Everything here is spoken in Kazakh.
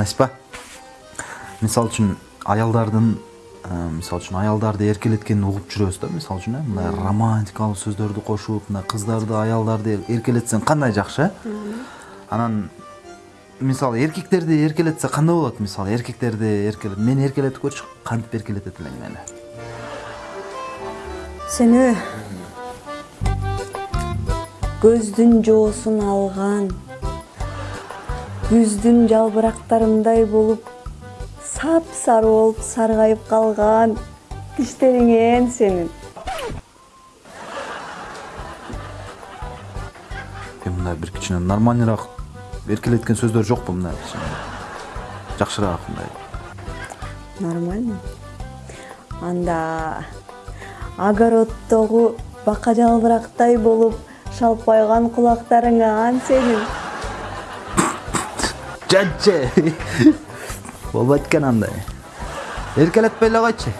насипа мисалы үчүн аялдардын мисалы үчүн аялдарды эркелеткенин угуп жүрөбүз да мисалы үчүн э мындай романтикалуу сөздөрдү кошуп мындай кыздарды аялдарды эркелетсең кандай жакшы э анан мисалы эркектерди эркелетсе кандай болот мисалы эркектерди эркелет мени эркелетип көрчү кантип эркелетет элең мени сени көздүн жоосун алган күздүн жалбырактарындай болуп сапсары болуп саргайып калган тиштериңен сенин. Эми мындай бир кичине нормальныйраак эркелеткен сөздөр жокпу мындай жакшыраак мындай. Нормально. Анда огороддогу бака жалбырактай болуп шалпайган кулактарыңан сенин жантчы болбойт экен андай эркелетпей эле койчу